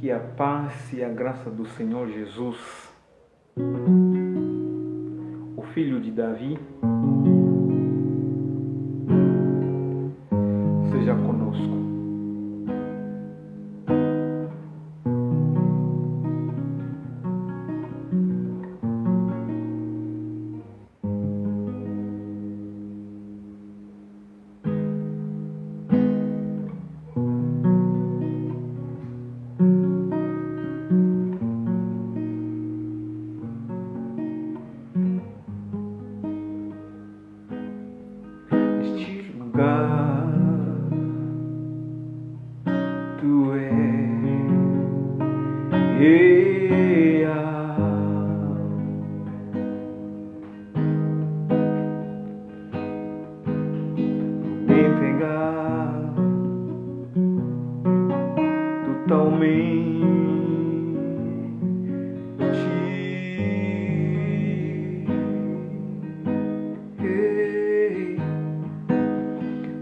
Que a paz e a graça do Senhor Jesus, o Filho de Davi, seja conosco. Real. Me entregar totalmente.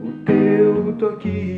O teu toque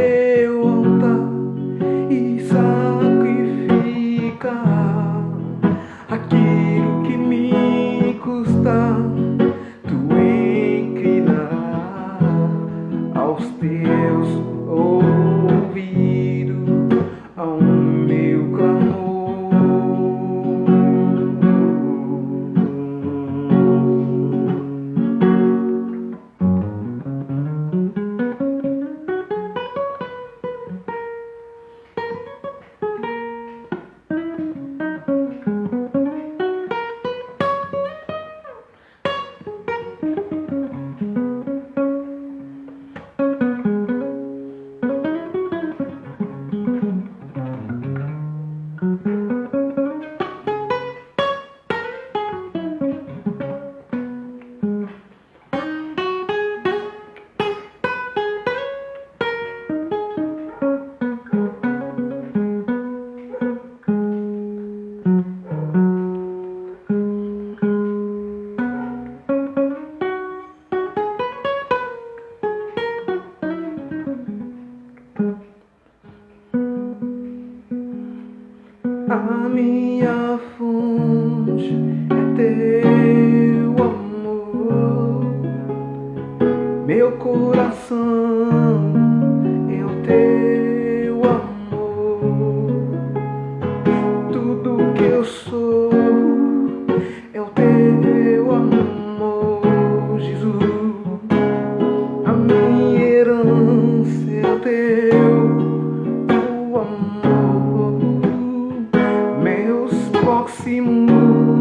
A minha Thank you.